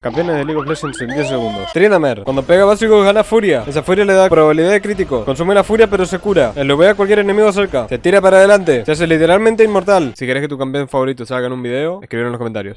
Campeones de League of Legends en 10 segundos. Tryndamere. Cuando pega básico gana furia. Esa furia le da probabilidad de crítico. Consume la furia pero se cura. El ve a cualquier enemigo cerca. Se tira para adelante. Se hace literalmente inmortal. Si querés que tu campeón favorito salga en un video, escribir en los comentarios.